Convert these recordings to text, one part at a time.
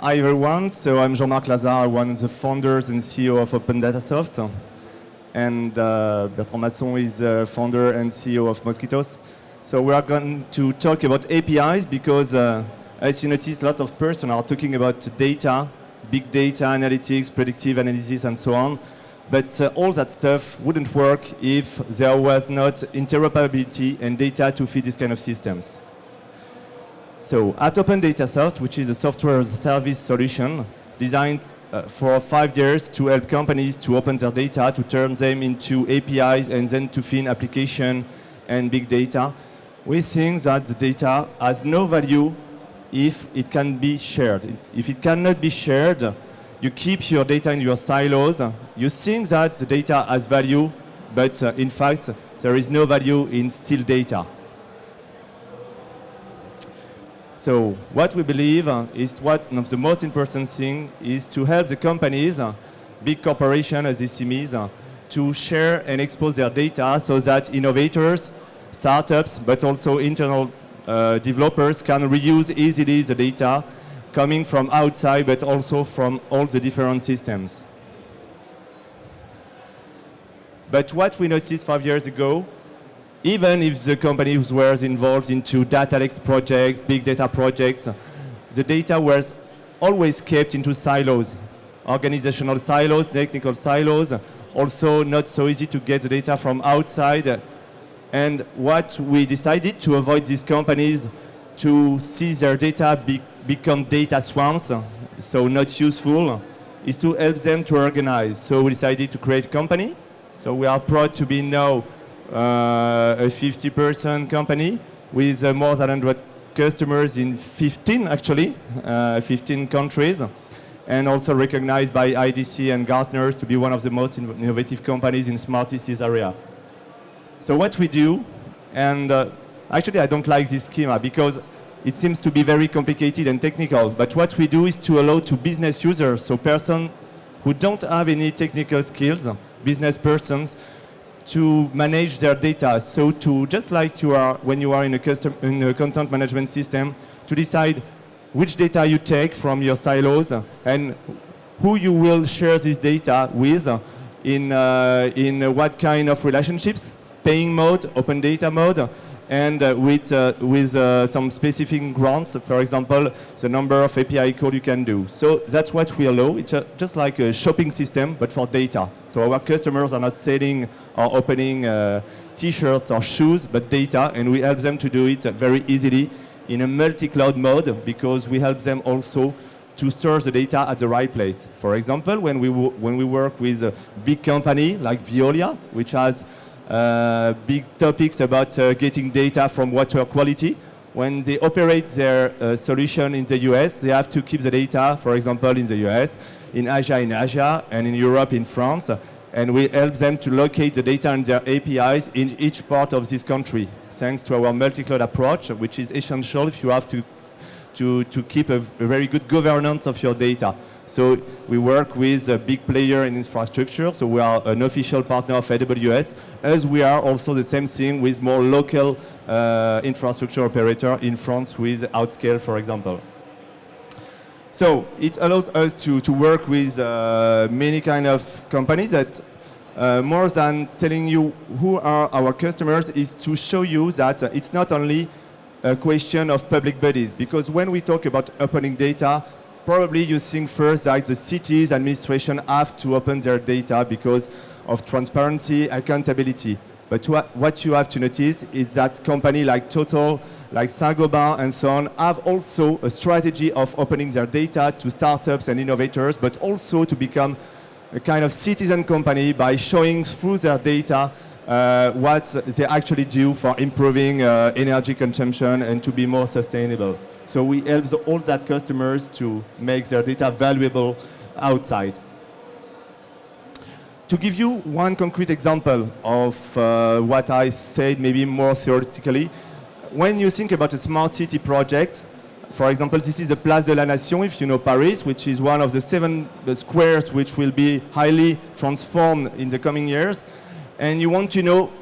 Hi everyone, so I'm Jean-Marc Lazard, one of the founders and CEO of Open Datasoft. And uh, Bertrand Masson is uh, founder and CEO of Moskitos. So we are going to talk about APIs because uh, as you notice, a lot of persons are talking about data, big data analytics, predictive analysis and so on. But uh, all that stuff wouldn't work if there was not interoperability and data to feed these kind of systems. So at Open Datasoft, which is a software as a service solution designed uh, for five years to help companies to open their data, to turn them into APIs and then to feed application and big data, we think that the data has no value if it can be shared. If it cannot be shared, you keep your data in your silos. You think that the data has value, but uh, in fact, there is no value in still data. So what we believe uh, is one of the most important things is to help the companies, uh, big corporations as SMEs, uh, to share and expose their data so that innovators, startups, but also internal uh, developers can reuse easily the data coming from outside, but also from all the different systems. But what we noticed five years ago even if the companies were involved into data lake projects, big data projects, the data was always kept into silos, organizational silos, technical silos, also not so easy to get the data from outside. And what we decided to avoid these companies to see their data be become data swamps, so not useful, is to help them to organize. So we decided to create a company. So we are proud to be now a 50% company with uh, more than 100 customers in 15, actually, uh, 15 countries, and also recognized by IDC and Gartner to be one of the most innovative companies in smart cities area. So what we do, and uh, actually I don't like this schema because it seems to be very complicated and technical, but what we do is to allow to business users, so persons who don't have any technical skills, business persons, to manage their data. So to, just like you are when you are in a, custom, in a content management system, to decide which data you take from your silos and who you will share this data with in, uh, in what kind of relationships, paying mode, open data mode, and uh, with, uh, with uh, some specific grants, for example, the number of API code you can do. So that's what we allow. It's just like a shopping system, but for data. So our customers are not selling or opening t-shirts or shoes, but data, and we help them to do it very easily in a multi-cloud mode because we help them also to store the data at the right place. For example, when we, when we work with a big company like Veolia, which has big topics about uh, getting data from water quality. When they operate their uh, solution in the US, they have to keep the data, for example, in the US, in Asia in Asia, and in Europe in France. And we help them to locate the data and their APIs in each part of this country, thanks to our multi-cloud approach, which is essential if you have to, to, to keep a, a very good governance of your data. So we work with a big player in infrastructure, so we are an official partner of AWS, as we are also the same thing with more local uh, infrastructure operator in France with Outscale, for example. So it allows us to, to work with uh, many kind of companies that uh, more than telling you who are our customers is to show you that uh, it's not only a question of public bodies, because when we talk about opening data, probably you think first that the cities administration have to open their data because of transparency, accountability. But what you have to notice is that companies like Total, like Saint-Gobain and so on have also a strategy of opening their data to startups and innovators, but also to become a kind of citizen company by showing through their data uh, what they actually do for improving uh, energy consumption and to be more sustainable. So we help the, all that customers to make their data valuable outside. To give you one concrete example of uh, what I said, maybe more theoretically, when you think about a smart city project, for example, this is the Place de la Nation, if you know Paris, which is one of the seven squares which will be highly transformed in the coming years. And you want to know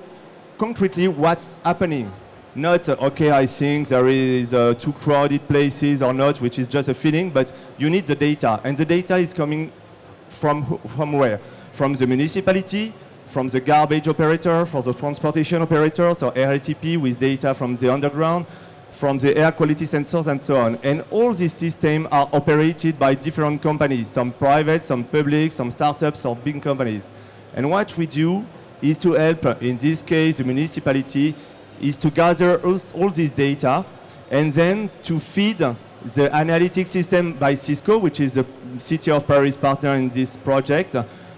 concretely what's happening not, uh, okay, I think there is uh, too crowded places or not, which is just a feeling, but you need the data. And the data is coming from, from where? From the municipality, from the garbage operator, for the transportation operator, so RATP with data from the underground, from the air quality sensors and so on. And all these systems are operated by different companies, some private, some public, some startups or big companies. And what we do is to help, in this case, the municipality, is to gather all this data and then to feed the analytic system by Cisco, which is the City of Paris partner in this project,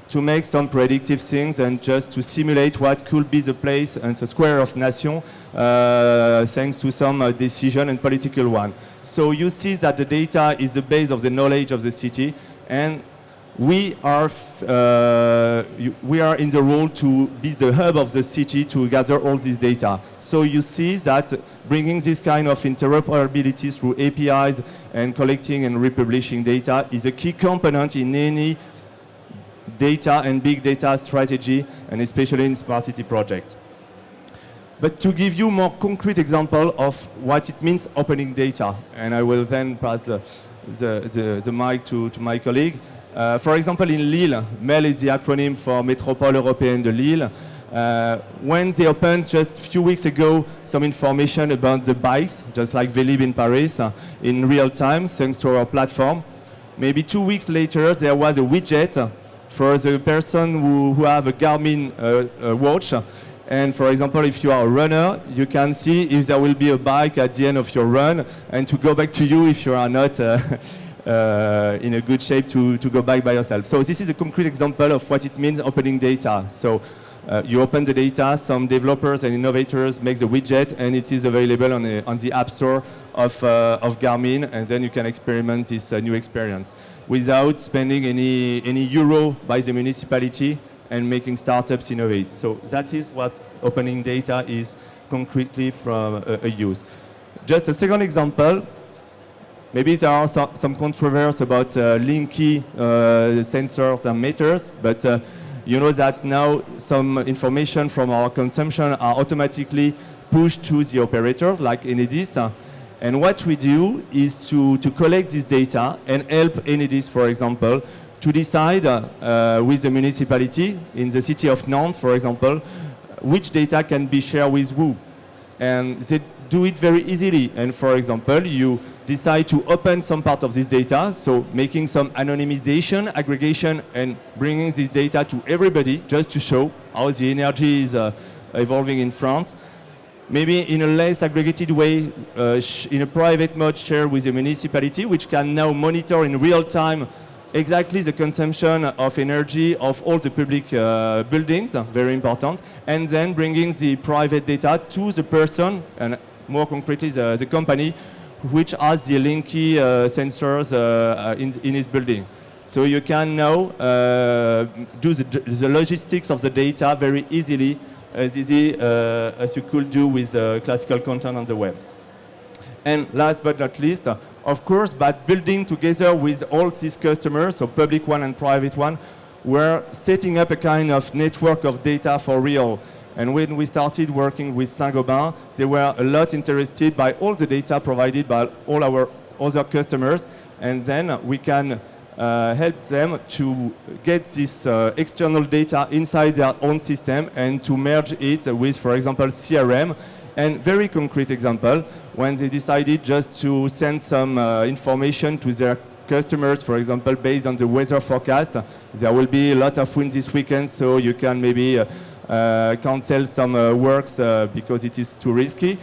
to make some predictive things and just to simulate what could be the place and the square of nation uh, thanks to some uh, decision and political one. So you see that the data is the base of the knowledge of the city and we are, uh, we are in the role to be the hub of the city to gather all this data. So you see that bringing this kind of interoperability through APIs and collecting and republishing data is a key component in any data and big data strategy, and especially in Smart City project. But to give you more concrete example of what it means opening data, and I will then pass the, the, the, the mic to, to my colleague. Uh, for example, in Lille, MEL is the acronym for Métropole Européenne de Lille. Uh, when they opened just a few weeks ago some information about the bikes, just like Vélib in Paris, uh, in real time, thanks to our platform. Maybe two weeks later, there was a widget for the person who, who have a Garmin uh, watch. And for example, if you are a runner, you can see if there will be a bike at the end of your run and to go back to you if you are not uh, uh, in a good shape to, to go back by yourself. So this is a concrete example of what it means opening data. So uh, you open the data, some developers and innovators make the widget, and it is available on, the, on the App Store of, uh, of Garmin, and then you can experiment this uh, new experience without spending any, any euro by the municipality and making startups innovate. So that is what opening data is concretely from a, a use. Just a second example, maybe there are some, some controversy about uh, Linky uh, sensors and meters, but uh, you know that now some information from our consumption are automatically pushed to the operator, like Enedis. And what we do is to, to collect this data and help Enedis, for example, to decide uh, with the municipality in the city of Nantes, for example, which data can be shared with who. And they do it very easily. And for example, you decide to open some part of this data, so making some anonymization, aggregation, and bringing this data to everybody just to show how the energy is uh, evolving in France. Maybe in a less aggregated way, uh, in a private mode share with the municipality, which can now monitor in real time exactly the consumption of energy of all the public uh, buildings, very important, and then bringing the private data to the person, and more concretely the, the company, which has the Linky uh, sensors uh, in, in his building. So you can now uh, do the, the, logistics of the data very easily, as easy as you could do with classical content on the web. And last but not least, of course, but building together with all these customers, so public one and private one, we're setting up a kind of network of data for real. And when we started working with Saint-Gobain, they were a lot interested by all the data provided by all our other customers. And then we can uh, help them to get this uh, external data inside their own system and to merge it with, for example, CRM. And very concrete example, when they decided just to send some uh, information to their customers, for example, based on the weather forecast, there will be a lot of wind this weekend, so you can maybe uh, cancel some uh, works uh, because it is too risky.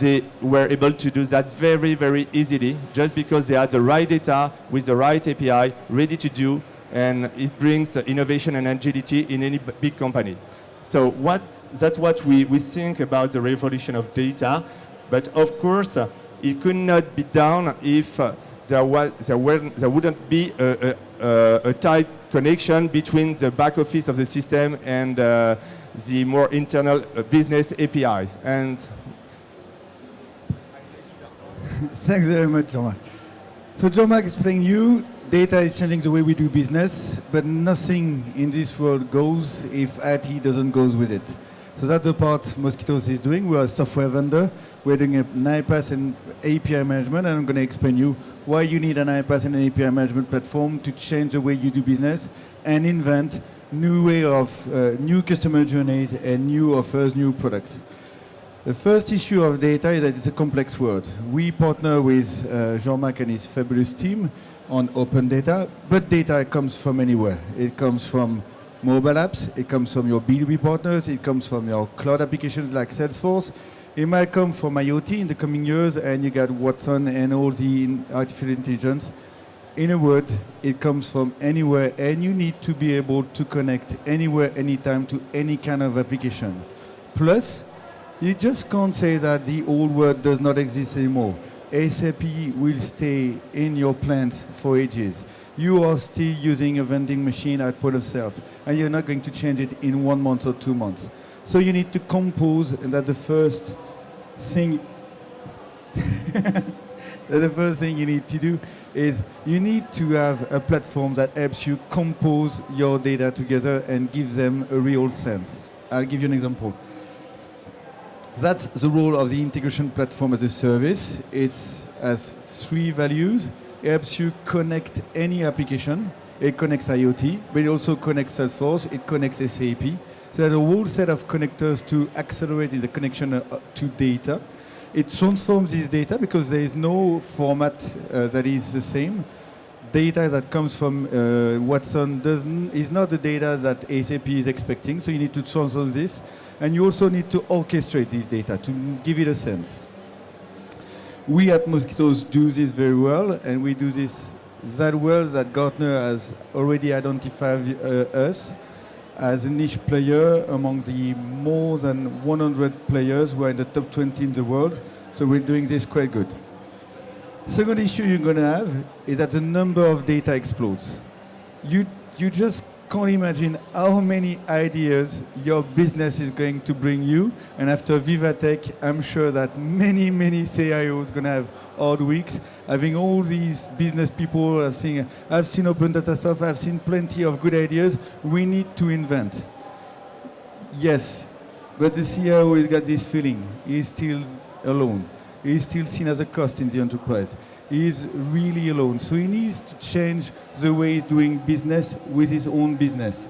they were able to do that very, very easily just because they had the right data with the right API ready to do and it brings innovation and agility in any big company. So that's what we, we think about the revolution of data. But of course, uh, it could not be done if uh, there, was, there, were, there wouldn't be a, a, a, tight connection between the back office of the system and uh, the more internal uh, business APIs. And Thanks very much, Jean-Marc. So Jean-Marc explained you, data is changing the way we do business, but nothing in this world goes if IT doesn't go with it. So that's the part Moskitos is doing. We're a software vendor. We're doing an iPaaS and API management, and I'm going to explain you why you need an iPaaS and an API management platform to change the way you do business and invent new way of uh, new customer journeys and new offers, new products. The first issue of data is that it's a complex word. We partner with uh, Jean-Marc and his fabulous team on open data, but data comes from anywhere. It comes from mobile apps, it comes from your B2B partners, it comes from your cloud applications like Salesforce. It might come from IoT in the coming years, and you got Watson and all the artificial intelligence. In a word, it comes from anywhere, and you need to be able to connect anywhere, anytime to any kind of application. Plus, you just can't say that the old world does not exist anymore. SAP will stay in your plant for ages. You are still using a vending machine at point of sales, and you're not going to change it in one month or two months. So you need to compose, and that's the first thing. the first thing you need to do is you need to have a platform that helps you compose your data together and gives them a real sense. I'll give you an example. That's the role of the integration platform as a service. It has three values. It helps you connect any application. It connects IoT, but it also connects Salesforce. It connects SAP. So there's a whole set of connectors to accelerate the connection uh, to data. It transforms this data because there is no format uh, that is the same. Data that comes from uh, Watson doesn't, is not the data that SAP is expecting, so you need to transform this. And you also need to orchestrate this data to give it a sense. We at Moskitos do this very well, and we do this that well that Gartner has already identified uh, us as a niche player among the more than 100 players who are in the top 20 in the world. So we're doing this quite good. Second issue you're going to have is that the number of data explodes. You, you just can't imagine how many ideas your business is going to bring you. And after Vivatech, I'm sure that many, many CIOs going to have hard weeks, having all these business people. I've seen, I've seen open data stuff. I've seen plenty of good ideas. We need to invent. Yes, but the CIO has got this feeling. He's still alone. He's still seen as a cost in the enterprise is really alone. So he needs to change the way he's doing business with his own business.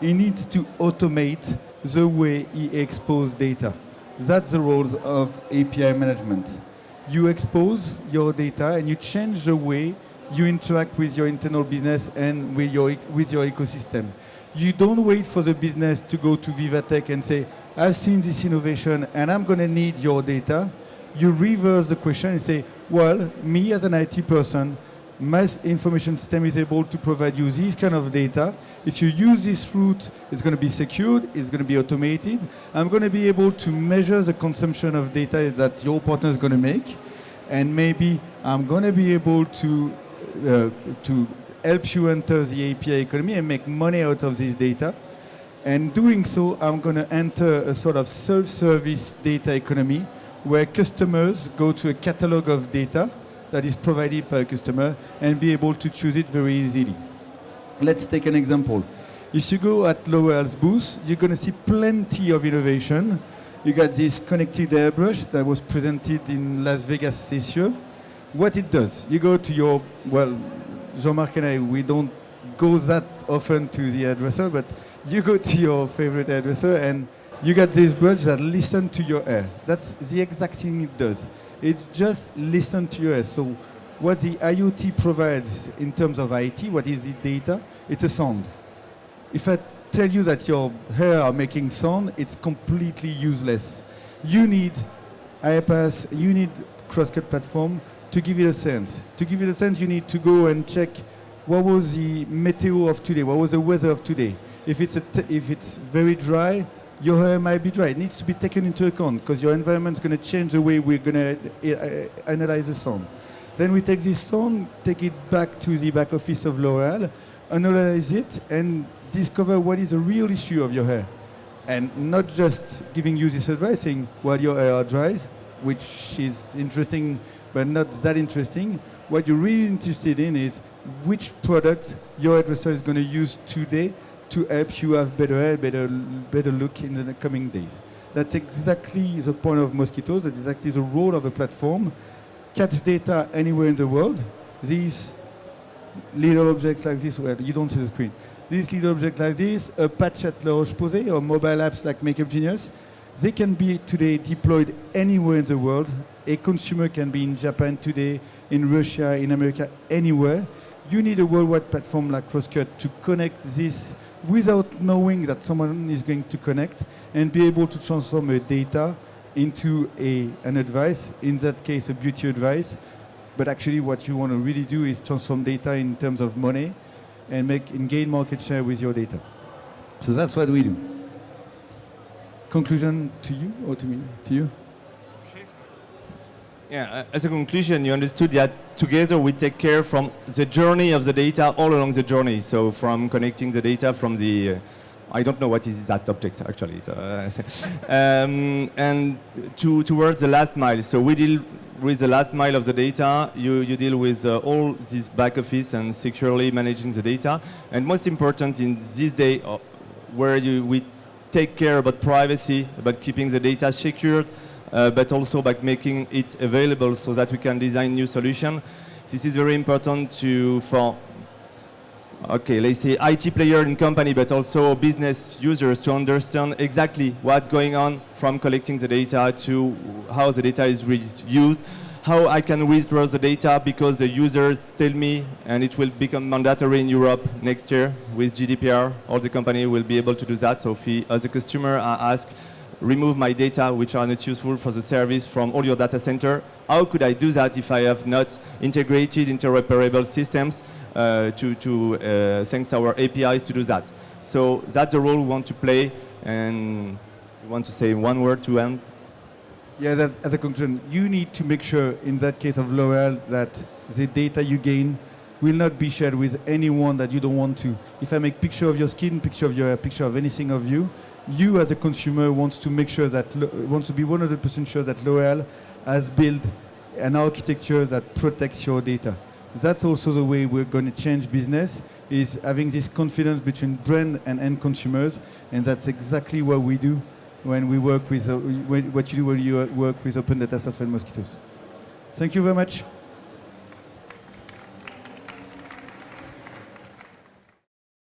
He needs to automate the way he exposes data. That's the roles of API management. You expose your data and you change the way you interact with your internal business and with your, with your ecosystem. You don't wait for the business to go to Vivatech and say, I've seen this innovation and I'm going to need your data you reverse the question and say, well, me as an IT person, my information system is able to provide you this kind of data. If you use this route, it's going to be secured, it's going to be automated. I'm going to be able to measure the consumption of data that your partner is going to make. And maybe I'm going to be able to, uh, to help you enter the API economy and make money out of this data. And doing so, I'm going to enter a sort of self-service data economy where customers go to a catalog of data that is provided by a customer and be able to choose it very easily. Let's take an example. If you go at L'Oréal's booth, you're going to see plenty of innovation. You got this connected airbrush that was presented in Las Vegas this year. What it does, you go to your, well, Jean-Marc and I, we don't go that often to the hairdresser, but you go to your favorite hairdresser and you get this brush that listen to your hair. That's the exact thing it does. It just listen to your hair. So what the IoT provides in terms of IT, what is the data? It's a sound. If I tell you that your hair are making sound, it's completely useless. You need iPaaS, you need Crosscut platform to give you a sense. To give you a sense, you need to go and check what was the meteo of today, what was the weather of today. If it's, if it's very dry, your hair might be dry. It needs to be taken into account because your environment is going to change the way we're going to uh, analyze the sound. Then we take this sound, take it back to the back office of L'Oreal, analyze it, and discover what is the real issue of your hair. And not just giving you this advice saying, well, your hair dries, which is interesting, but not that interesting. What you're really interested in is which product your hairdresser is going to use today to help you have better better, better look in the coming days. That's exactly the point of Moskitos. That's exactly the role of a platform. Catch data anywhere in the world. These little objects like this, well, you don't see the screen. These little objects like this, a patch at La Roche-Posay or mobile apps like Makeup Genius, they can be today deployed anywhere in the world. A consumer can be in Japan today, in Russia, in America, anywhere. You need a worldwide platform like Crosscut to connect this without knowing that someone is going to connect and be able to transform a data into a, an advice, in that case a beauty advice. But actually what you want to really do is transform data in terms of money and make and gain market share with your data. So that's what we do. Conclusion to you or to me? To you? Yeah, as a conclusion, you understood that together we take care from the journey of the data all along the journey. So from connecting the data from the, uh, I don't know what is that object actually, uh, um, and to, towards the last mile. So we deal with the last mile of the data. You, you deal with uh, all this back office and securely managing the data. And most important in this day uh, where you, we take care about privacy, about keeping the data secured, uh, but also by making it available so that we can design new solutions. This is very important to, for, okay, let's say IT player in company, but also business users to understand exactly what's going on from collecting the data to how the data is used, how I can withdraw the data because the users tell me, and it will become mandatory in Europe next year with GDPR. All the company will be able to do that. So if he, as a customer, I ask, remove my data which are not useful for the service from all your data center. How could I do that if I have not integrated interoperable systems uh, to, to uh, thanks to our APIs to do that? So that's the role we want to play and we want to say one word to end. Yeah, as a conclusion, you need to make sure in that case of L'Oreal that the data you gain will not be shared with anyone that you don't want to. If I make picture of your skin, picture of your picture of anything of you, you as a consumer wants to make sure that wants to be 100% sure that L'Oreal has built an architecture that protects your data. That's also the way we're going to change business is having this confidence between brand and end consumers and that's exactly what we do when we work with uh, what you do when you work with open data software and Moskitos. Thank you very much.